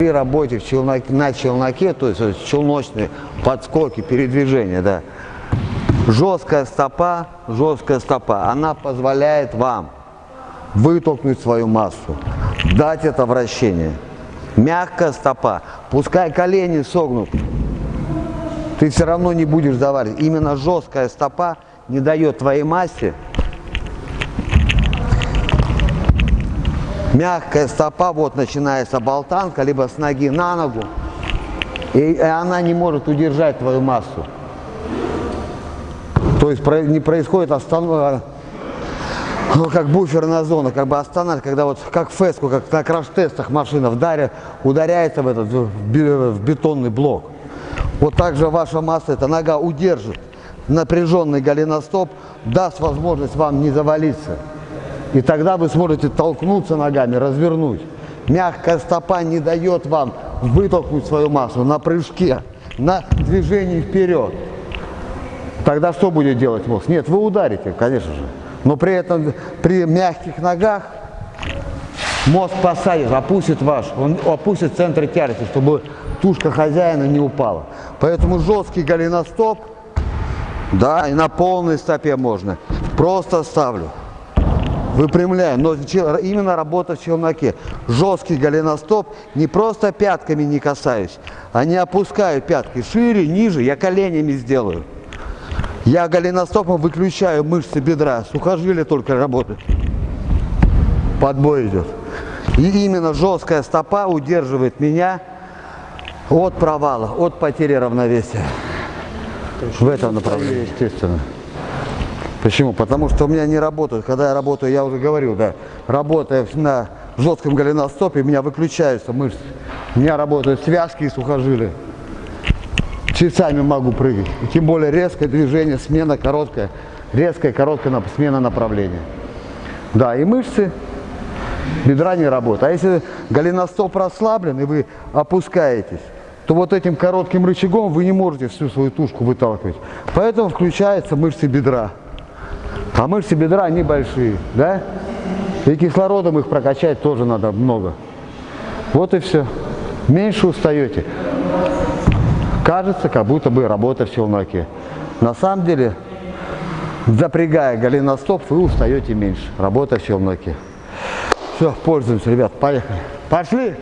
При работе в челноке, на челноке, то есть челночные подскоки, передвижения, да, жесткая стопа, жесткая стопа, она позволяет вам вытолкнуть свою массу, дать это вращение. Мягкая стопа, пускай колени согнут, ты все равно не будешь давать. Именно жесткая стопа не дает твоей массе мягкая стопа, вот начинается болтанка, либо с ноги на ногу, и она не может удержать твою массу. То есть не происходит остановка, ну, как буферная зона, как бы останавливается, когда вот как феску, как на краш-тестах машина вдарит, ударяется в этот в бетонный блок. Вот так же ваша масса, эта нога удержит напряженный голеностоп, даст возможность вам не завалиться. И тогда вы сможете толкнуться ногами, развернуть. Мягкая стопа не дает вам вытолкнуть свою массу на прыжке, на движении вперед. Тогда что будет делать мозг? Нет, вы ударите, конечно же. Но при этом при мягких ногах мозг посадит, опустит ваш, он опустит центр тяжести, чтобы тушка хозяина не упала. Поэтому жесткий голеностоп, да, и на полной стопе можно. Просто ставлю. Выпрямляю, но именно работа в челноке. Жесткий голеностоп, не просто пятками не касаюсь, а не опускаю пятки шире, ниже, я коленями сделаю. Я голеностопом выключаю мышцы бедра, сухожилия только работают. Подбой идет. И именно жесткая стопа удерживает меня от провала, от потери равновесия. В этом направлении, естественно. Почему? Потому что у меня не работают. Когда я работаю, я уже говорил, да, работая на жестком голеностопе, у меня выключаются мышцы. У меня работают связки и сухожилия. Часами могу прыгать. И тем более резкое движение, смена короткая. Резкая, короткая смена направления. Да, и мышцы бедра не работают. А если голеностоп расслаблен и вы опускаетесь, то вот этим коротким рычагом вы не можете всю свою тушку выталкивать. Поэтому включаются мышцы бедра. А мышцы бедра, они большие, да? И кислородом их прокачать тоже надо много. Вот и все. Меньше устаете. Кажется, как будто бы работа в челноке. На самом деле, запрягая голеностоп, вы устаете меньше. Работа в челноке. Все, пользуемся, ребят, поехали. Пошли!